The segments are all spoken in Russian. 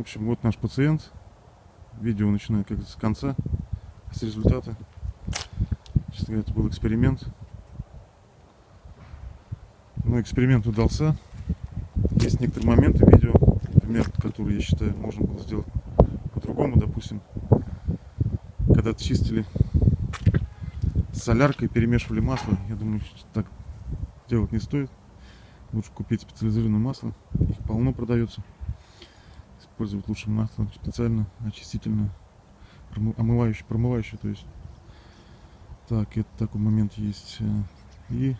В общем, вот наш пациент. Видео начинаю как с конца, с результата. Честно говоря, это был эксперимент. Но эксперимент удался. Есть некоторые моменты видео, например, которые, я считаю, можно было сделать по-другому, допустим. Когда чистили соляркой, перемешивали масло, я думаю, так делать не стоит. Лучше купить специализированное масло, их полно продается. Использовать лучше масло специально, очистительное, омывающее, промывающее, то есть. Так, это такой момент есть. Э, и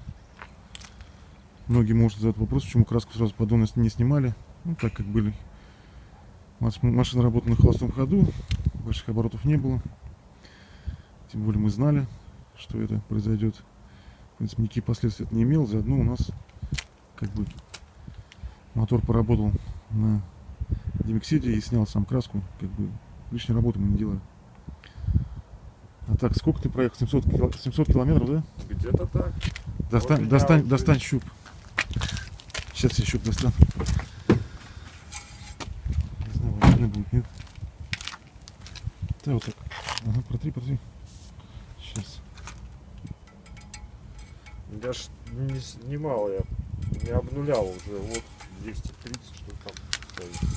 многие могут задать вопрос, почему краску сразу поддона не снимали. Ну, так как были. Машина работала на холостом ходу, больших оборотов не было. Тем более мы знали, что это произойдет. В принципе, никаких последствий это не имел. Заодно у нас как бы мотор поработал на Демиксиде и снял сам краску. Как бы лишней работы мы не делаем. А так, сколько ты проехал? 700, кило... 700 километров, да? Где-то так. Достань, вот достань, достань щуп. Сейчас я щуп достану. Не знаю, видно будет, нет? Да, вот так. Ага, протри, протри. Сейчас. Я ж не снимал, я не обнулял уже. Вот 230, что там стоит.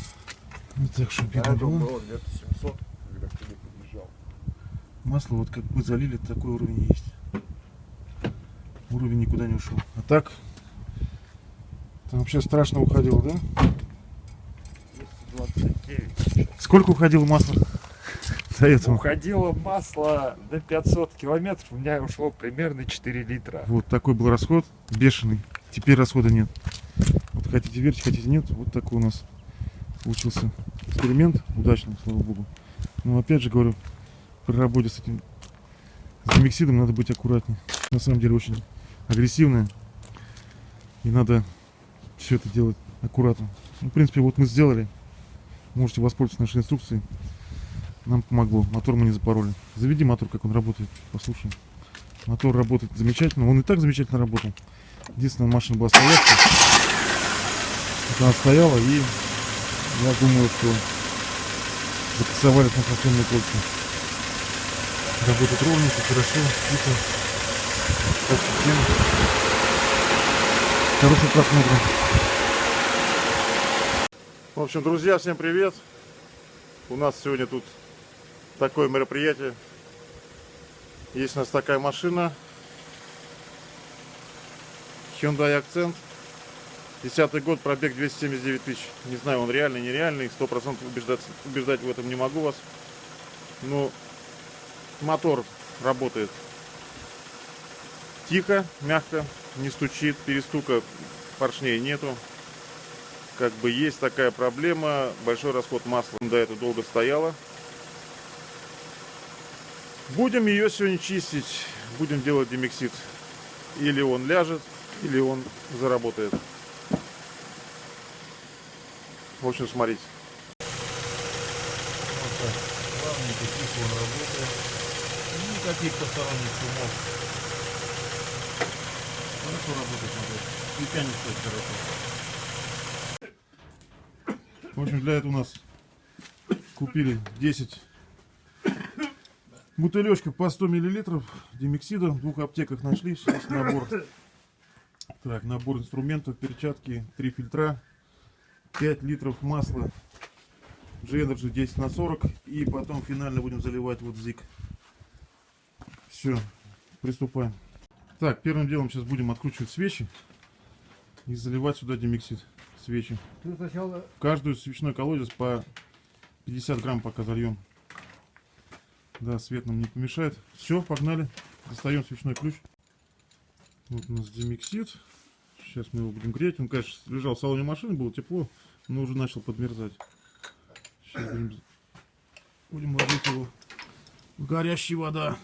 Ну так, видно а было. было где-то 700, когда к тебе подъезжал. Масло вот как мы залили, такой уровень есть. Уровень никуда не ушел. А так, там вообще страшно уходило, да? 229. Сколько уходило масло? До этого. Уходило масло до 500 километров, у меня ушло примерно 4 литра. Вот такой был расход, бешеный. Теперь расхода нет. Вот хотите верьте, хотите нет, вот такой у нас получился эксперимент удачный, слава богу. Но опять же говорю, при работе с этим с демиксидом надо быть аккуратнее. На самом деле очень агрессивная. И надо все это делать аккуратно. Ну, в принципе, вот мы сделали. Можете воспользоваться нашей инструкцией. Нам помогло. Мотор мы не запороли. Заведи мотор, как он работает. Послушаем. Мотор работает замечательно. Он и так замечательно работал. Единственное, машина была стоящая. Вот она стояла и я думаю, что закасовали трансмиссионные кольца. Работает ровненько, хорошо, тихо. Так всем хорошего просмотра. В общем, друзья, всем привет. У нас сегодня тут такое мероприятие. Есть у нас такая машина. Hyundai Accent. Десятый год, пробег 279 тысяч. Не знаю, он реальный, нереальный. Сто процентов убеждать, в этом не могу вас. Но мотор работает тихо, мягко, не стучит, перестука поршней нету. Как бы есть такая проблема, большой расход масла. До этого долго стояла. Будем ее сегодня чистить, будем делать демиксид. Или он ляжет, или он заработает. В общем, смотрите. Вот так. Плавненько, тихо он работает. Никаких посторонних шумов. Хорошо работает мотор. Свеча не стоит хорошо. В общем, для этого у нас купили 10 бутылечков по 100 миллилитров демиксида. В двух аптеках нашли. Сейчас набор. Так, набор инструментов, перчатки, три фильтра. 5 литров масла G-Energy 10 на 40 и потом финально будем заливать вот зик. Все, приступаем. Так, первым делом сейчас будем откручивать свечи и заливать сюда демиксид свечи. В каждую свечной колодец по 50 грамм пока зальем. Да, свет нам не помешает. Все, погнали. Достаем свечной ключ. Вот у нас демиксид. Сейчас мы его будем греть. Он, конечно, лежал в салоне машины, было тепло, но уже начал подмерзать. Сейчас будем, будем ложить его в горящая вода.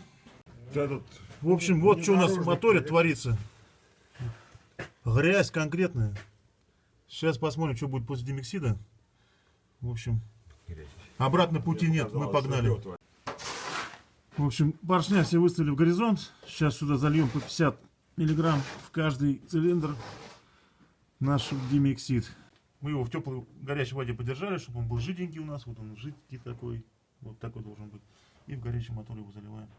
Этот, в общем, вот что у нас в моторе творится. Грязь конкретная. Сейчас посмотрим, что будет после демиксида. В общем, обратно пути нет, мы погнали. В общем, поршня все выставили в горизонт. Сейчас сюда зальем по 50 миллиграмм в каждый цилиндр наш демиксид. Мы его в теплой горячей воде подержали, чтобы он был жиденький у нас. Вот он жидкий такой. Вот такой должен быть. И в горячий мотор его заливаем.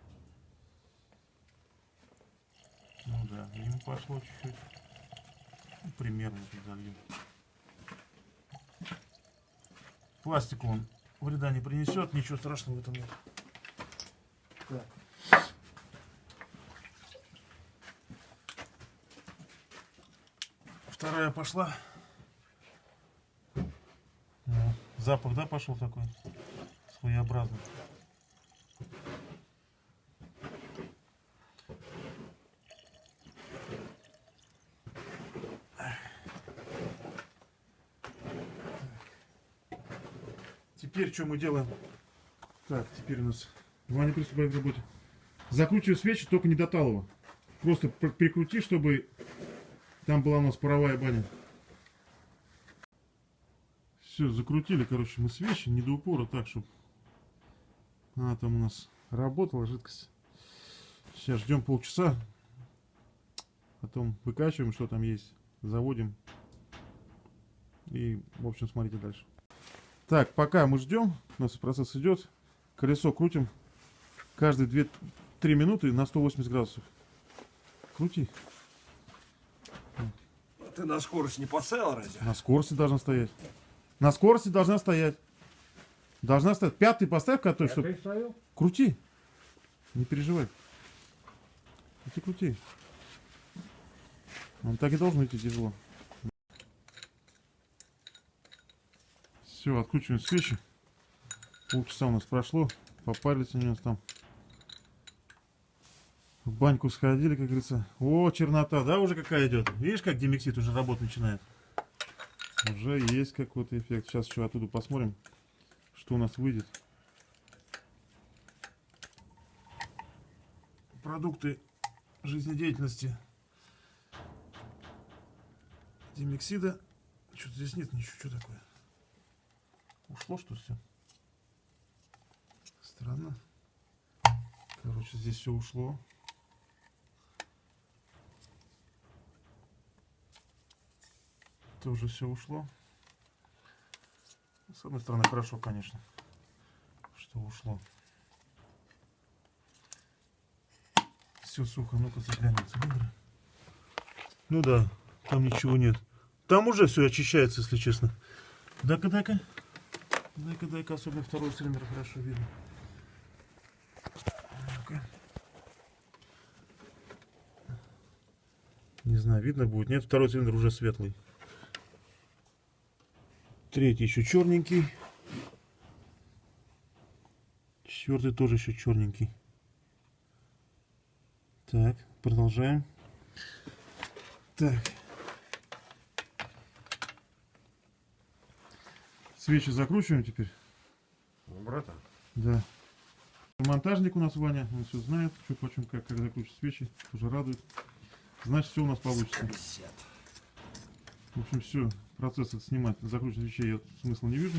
Ну да, ему пошло чуть-чуть. Ну, примерно тут зальем. Пластику он вреда не принесет, ничего страшного в этом нет. Так. Вторая пошла. Ну, запах, да, пошел такой? Своеобразный. Теперь что мы делаем? Так, теперь у нас... Ваня, приступаем к работе. Закручиваю свечи, только не до талого. Просто пр- прикрути, чтобы там была у нас паровая баня. Все, закрутили, короче, мы свечи, не до упора, так, чтобы она там у нас работала, жидкость. Сейчас ждем полчаса. Потом выкачиваем, что там есть, заводим. И, в общем, смотрите дальше. Так, пока мы ждем, у нас процесс идет. Колесо крутим каждые 2-3 минуты на 180 градусов. Крути. Ты на скорость не поставил разве? На скорости должна стоять. На скорости должна стоять. Должна стоять. Пятый поставь, который, чтоб- Ты ставил? Крути. Не переживай. Крути, крути. Он так и должен идти тяжело. Все, откручиваем свечи. Полчаса у нас прошло. Попарились у нас там. В баньку сходили, как говорится. О, чернота, да, уже какая идет. Видишь, как демиксид уже работать начинает? Уже есть какой-то эффект. Сейчас еще оттуда посмотрим, что у нас выйдет. продукты жизнедеятельности демиксида. Что-то здесь нет ничего. Что такое? Ушло что все? Странно. Короче, здесь все ушло. Тоже все ушло. С одной стороны, хорошо, конечно, что ушло. Все сухо, ну-ка заглянем цилиндры. Ну да, там ничего нет. Там уже все очищается, если честно. Дай-ка, дай-ка. Дай-ка, дай-ка, особенно второй цилиндр хорошо видно. Не знаю, видно будет. Нет, второй цилиндр уже светлый. Третий еще черненький. Четвертый тоже еще черненький. Так, продолжаем. Так. Свечи закручиваем теперь. Ну, братан. Да. Монтажник у нас Ваня, он все знает, что почем, как, как закручивать свечи, уже радует. Значит, все у нас получится. В общем, все, процесс этот снимать, закручивать свечей я смысла не вижу.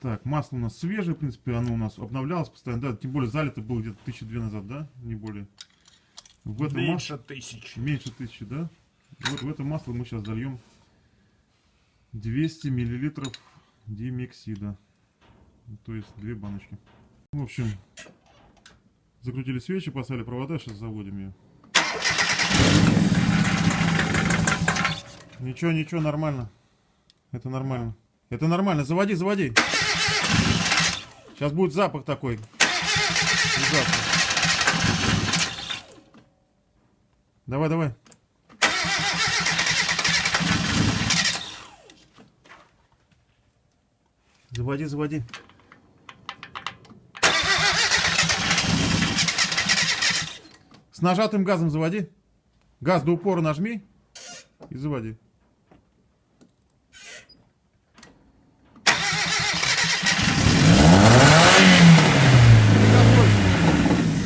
Так, масло у нас свежее, в принципе, оно у нас обновлялось постоянно, да, тем более залито было где-то тысячи две назад, да, не более. В это Меньше тысячи. Меньше тысячи, да? Вот в это масло мы сейчас зальем 200 миллилитров димексида. То есть две баночки. В общем, закрутили свечи, поставили провода, сейчас заводим ее. Ничего, ничего, нормально. Это нормально. Это нормально. Заводи, заводи. Сейчас будет запах такой. Ужасный. Давай, давай. Заводи, заводи. С нажатым газом заводи. Газ до упора нажми и заводи.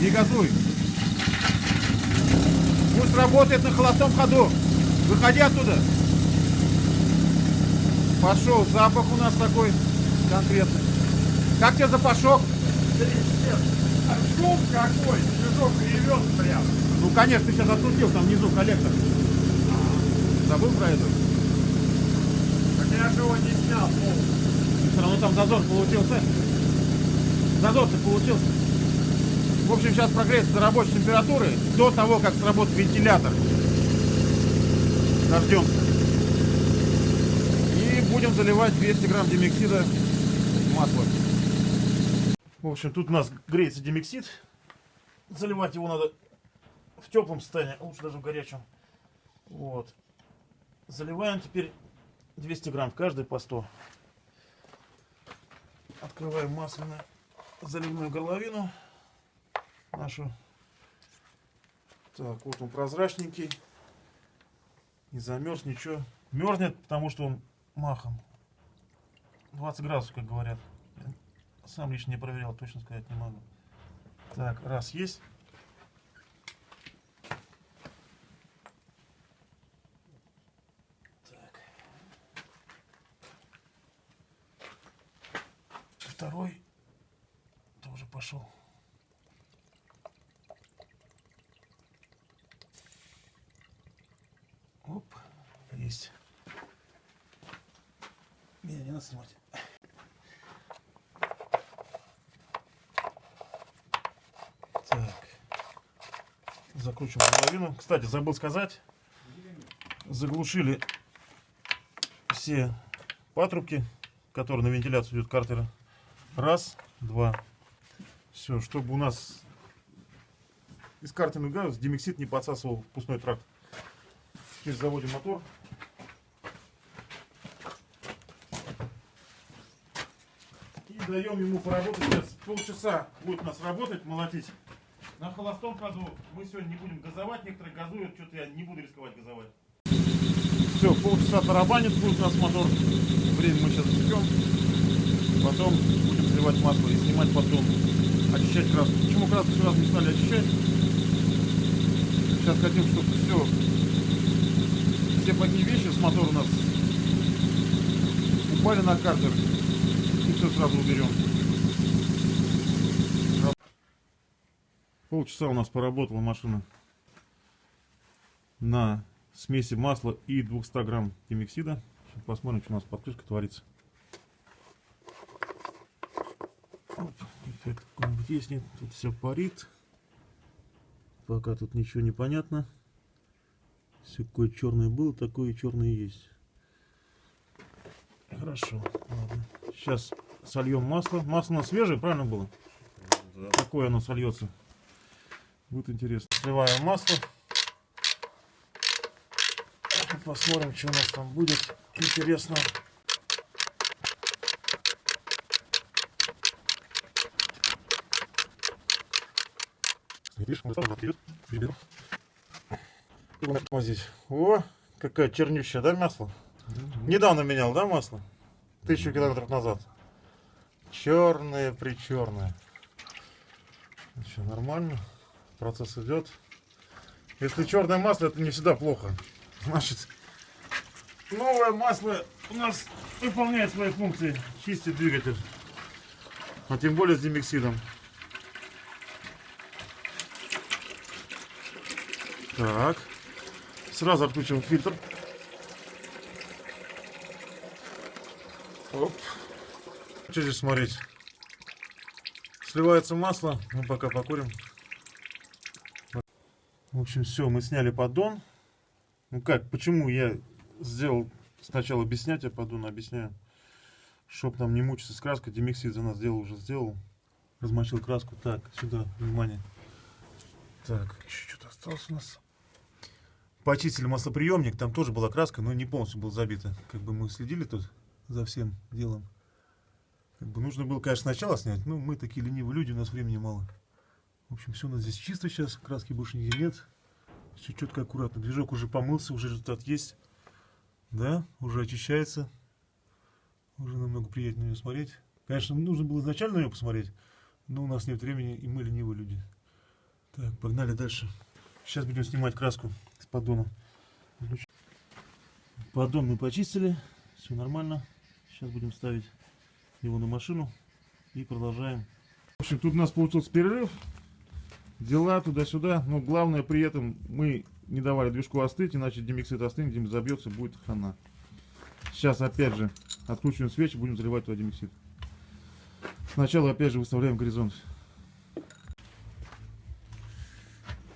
Не газуй. Пусть работает на холостом ходу. Выходи оттуда. Пошел. Запах у нас такой конкретный. Как тебе запашок? А шум какой? Движок ревет прям. Ну, конечно, ты сейчас открутил там внизу коллектор. Забыл про это? Я же его не снял полностью. Все равно там зазор получился. Зазор-то получился. В общем, сейчас прогреется до рабочей температуры до того, как сработает вентилятор. Дождемся. И будем заливать 200 грамм демиксида масла. В общем, тут у нас греется демиксид. Заливать его надо в теплом состоянии, а лучше даже в горячем. Вот. Заливаем теперь 200 грамм каждый по 100. Открываем масляную заливную горловину нашу. Так, вот он прозрачненький. Не замерз, ничего. Мерзнет, потому что он махом. 20 градусов, как говорят. Сам лично не проверял, точно сказать не могу. Так, раз есть. Так. Второй тоже пошел. Оп, есть. Не, не надо снимать. Так. Закручиваем половину. Кстати, забыл сказать. Заглушили все патрубки, которые на вентиляцию идет картера. Раз, два. Все, чтобы у нас из картерных газов демиксид не подсасывал в пустой тракт. Теперь заводим мотор. И даем ему поработать. Сейчас полчаса будет у нас работать, молотить. На холостом ходу мы сегодня не будем газовать. Некоторые газуют, что-то я не буду рисковать газовать. Все, полчаса тарабанит будет у нас мотор. Время мы сейчас ждем. Потом будем заливать масло и снимать потом. Очищать краску. Почему краску сразу не стали очищать? Сейчас хотим, чтобы все, все плохие вещи с мотора у нас упали на картер. И все сразу уберем. Полчаса у нас поработала машина на смеси масла и 200 грамм демиксида. Сейчас посмотрим, что у нас под крышкой творится. Оп, эффект какой-нибудь есть, нет, тут все парит. Пока тут ничего не понятно. Все какое черное было, такое черное есть. Хорошо, ладно. Сейчас сольем масло. Масло у нас свежее, правильно было? Да. Какое оно сольется? Будет интересно. Сливаем масло. Посмотрим, что у нас там будет. Интересно. Здесь. О, какая чернющая, да, масло? Недавно менял, да, масло? Тысячу километров назад. Черное, причерное. Что, нормально? Процесс идет. Если черное масло, это не всегда плохо. Значит, новое масло у нас выполняет свои функции. Чистит двигатель. А тем более с демиксидом. Так. Сразу отключим фильтр. Оп. Что здесь смотреть? Сливается масло. Мы пока покурим. Общем, все, мы сняли поддон. Ну как, почему я сделал сначала без снятия поддона, объясняю. Чтоб нам не мучиться с краской, Демиксид за нас сделал, уже сделал. Размочил краску. Так, сюда, внимание. Так, еще что-то осталось у нас. Почистили маслоприемник, там тоже была краска, но не полностью была забита. Как бы мы следили тут за всем делом. Как бы нужно было, конечно, сначала снять, но мы такие ленивые люди, у нас времени мало. В общем, все у нас здесь чисто сейчас, краски больше нигде нет. Все четко, аккуратно. Движок уже помылся, уже результат есть. Да, уже очищается. Уже намного приятнее ее смотреть. Конечно, нужно было изначально на нее посмотреть, но у нас нет времени, и мы ленивые люди. Так, погнали дальше. Сейчас будем снимать краску с поддона. Поддон мы почистили, все нормально. Сейчас будем ставить его на машину и продолжаем. В общем, тут у нас получился перерыв. Дела туда-сюда, но главное при этом мы не давали движку остыть, иначе демиксид остынет, дем забьется, будет хана. Сейчас опять же откручиваем свечи, будем заливать туда демиксид. Сначала опять же выставляем горизонт.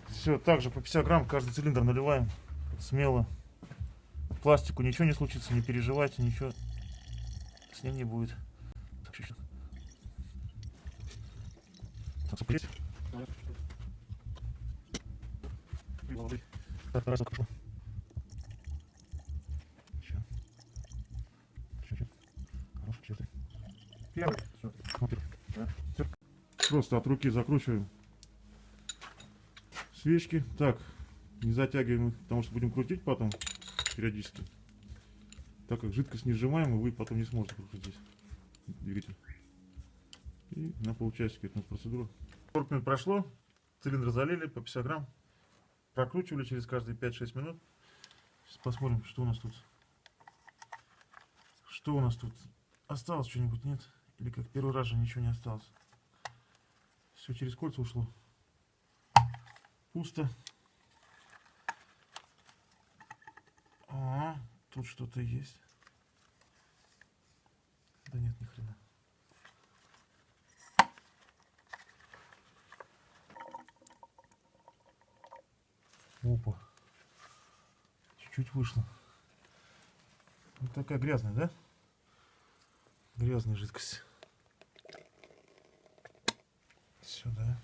Все, также по 50 грамм каждый цилиндр наливаем смело. Пластику ничего не случится, не переживайте, ничего с ним не будет. Так, чуть-чуть. Так, сопреть. Так, раз открою. Еще. Чуть-чуть. Хорошо, чуть-чуть. Первый. Всё. Просто от руки закручиваем свечки. Так, не затягиваем, их, потому что будем крутить потом периодически. Так как жидкость не сжимаем, вы потом не сможете прокрутить двигатель. И на полчасика эта процедура. 40 минут прошло, цилиндр залили по 50 грамм. Прокручивали через каждые 5-6 минут. Сейчас посмотрим, что у нас тут. Что у нас тут? Осталось что-нибудь, нет? Или как первый раз же ничего не осталось? Все через кольца ушло. Пусто. А, тут что-то есть. Да нет, ни хрена. Опа. Чуть-чуть вышло. Вот такая грязная, да? Грязная жидкость. Сюда.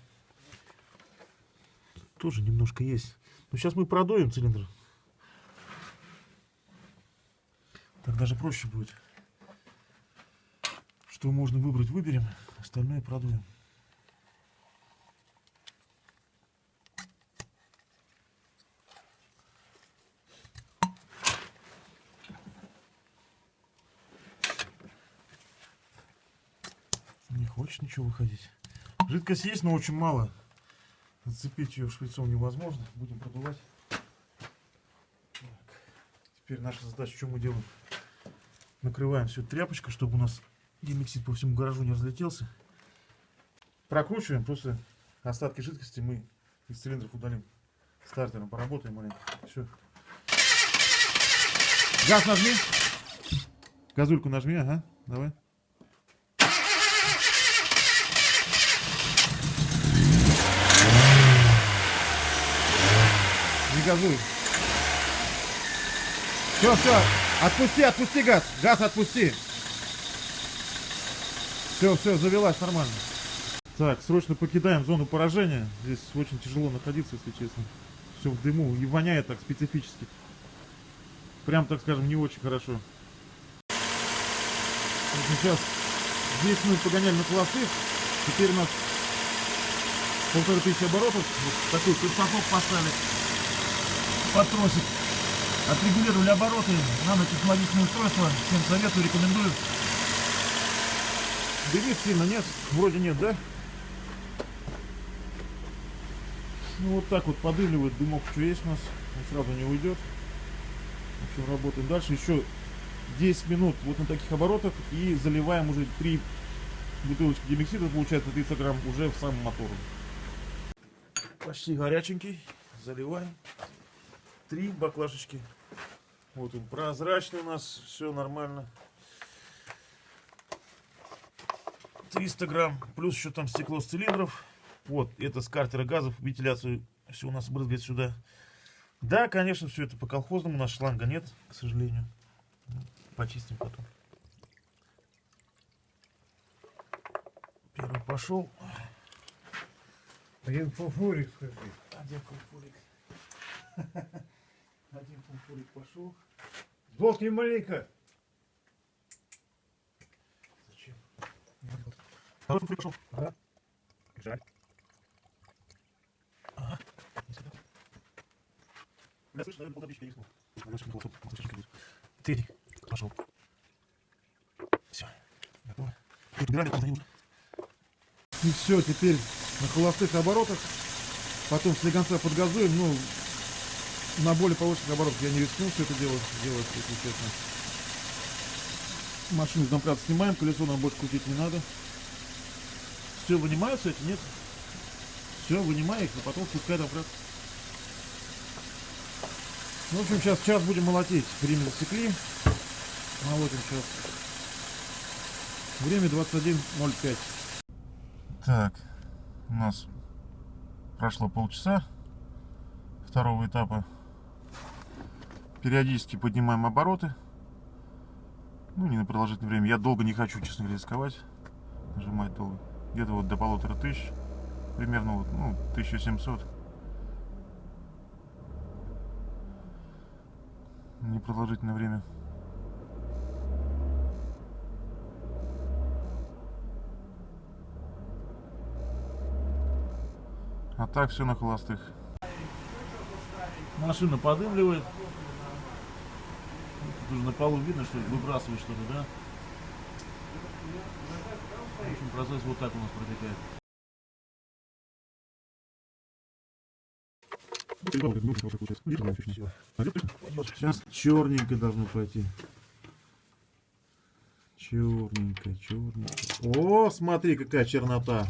Тоже немножко есть. Но сейчас мы продуем цилиндр. Так даже проще будет. Что можно выбрать, выберем. Остальное продуем. Не хочет ничего выходить. Жидкость есть, но очень мало. Зацепить ее шприцом невозможно. Будем продувать. Так. Теперь наша задача, что мы делаем? Накрываем все тряпочкой, чтобы у нас демиксид по всему гаражу не разлетелся. Прокручиваем, просто остатки жидкости мы из цилиндров удалим. Стартером поработаем маленько. Все. Газ нажми. Газульку нажми, ага. Давай. Не газуй. Все, все. Отпусти, отпусти газ. Газ отпусти. Все, все, завелась нормально. Так, срочно покидаем зону поражения. Здесь очень тяжело находиться, если честно. Все в дыму и воняет так специфически. Прям, так скажем, не очень хорошо. Сейчас здесь мы погоняли на холостых. Теперь у нас полторы тысячи оборотов. Вот такой крестокоп поставили под тросик. Отрегулировали обороты. Нанотехнологичное устройство. Всем советую, рекомендую. Дымит сильно нет? Вроде нет, да? Ну вот так вот подыливает дымок, что есть у нас. Он сразу не уйдет. В общем, работаем дальше. Еще 10 минут вот на таких оборотах и заливаем уже 3 бутылочки демиксида, получается 30 грамм, уже в сам мотор. Почти горяченький. Заливаем. Три баклажечки. Вот он прозрачный у нас, все нормально. 300 грамм, плюс еще там стекло с цилиндров. Вот, это с картера газов, вентиляцию все у нас брызгает сюда. Да, конечно, все это по колхозному, у нас шланга нет, к сожалению. Почистим потом. Первый пошел. Один фуфурик, скажи. Один фунфурик. Один фунфурик пошел. Сдохни маленько. Зачем? Второй фунфурик пошел. Ага. Жаль. Ага. Бля, слышь, наверное, полторы тысячи переснул. Тысячи будет. Третий. Пошел. Все. Готово. Подбирали, куда нужно. И все, теперь на холостых оборотах. Потом слегонца подгазуем. Ну, на более повышенных оборотах я не рискнул все это дело делать, если честно. Машину с домкрата снимаем, колесо нам больше крутить не надо. Все вынимаются эти, нет? Все, вынимай их, а потом спускай домкрат. Ну, в общем, сейчас час будем молотить. Время засекли. Молотим сейчас. Время 21.05. Так, у нас прошло полчаса второго этапа. Периодически поднимаем обороты. Ну, не на продолжительное время. Я долго не хочу, честно говоря, рисковать. Нажимать долго. Где-то вот до полутора тысяч. Примерно вот, ну, 1700. Непродолжительное время. А так все на холостых. Машина подымливает. Тут уже на полу видно, что выбрасывает что-то, да? В общем, процесс вот так у нас протекает. Сейчас черненько должно пойти. Черненько, черненько. О, смотри, какая чернота.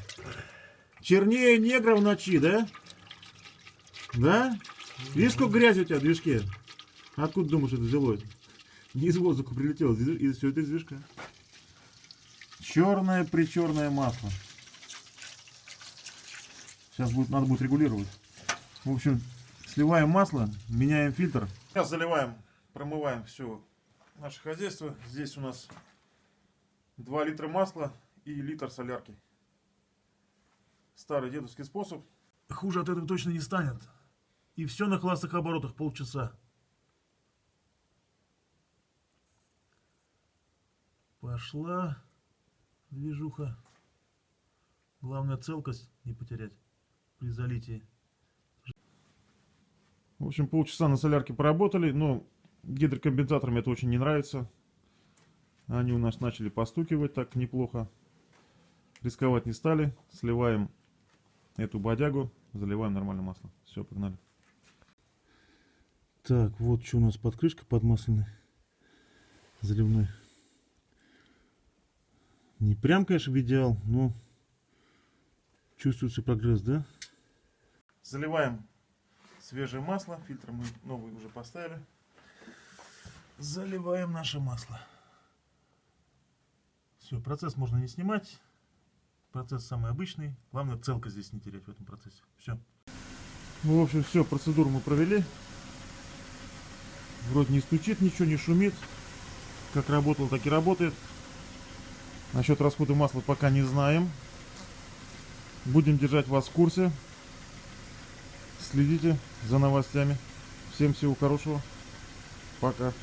Чернее негра в ночи, да? Да? Видишь, сколько грязи у тебя в движке? Откуда думаешь, это взялось? Не из воздуха прилетело, из, из, все это из движка. Черное причерное масло. Сейчас будет, надо будет регулировать. В общем, сливаем масло, меняем фильтр. Сейчас заливаем, промываем все наше хозяйство. Здесь у нас 2 литра масла и литр солярки. Старый дедовский способ. Хуже от этого точно не станет. И все на классных оборотах полчаса. Пошла движуха. Главное целкость не потерять при залитии. В общем, полчаса на солярке поработали, но гидрокомпенсаторам это очень не нравится. Они у нас начали постукивать так неплохо. Рисковать не стали. Сливаем эту бодягу, заливаем нормальное масло. Все, погнали. Так, вот что у нас под крышкой подмасленной. Заливной. Не прям, конечно, в идеал, но чувствуется прогресс, да? Заливаем свежее масло. Фильтр мы новый уже поставили. Заливаем наше масло. Все, процесс можно не снимать. Процесс самый обычный. Главное целка здесь не терять в этом процессе. Все. Ну, в общем, все, процедуру мы провели. Вроде не стучит, ничего не шумит. Как работал, так и работает. Насчет расхода масла пока не знаем. Будем держать вас в курсе. Следите за новостями. Всем всего хорошего. Пока.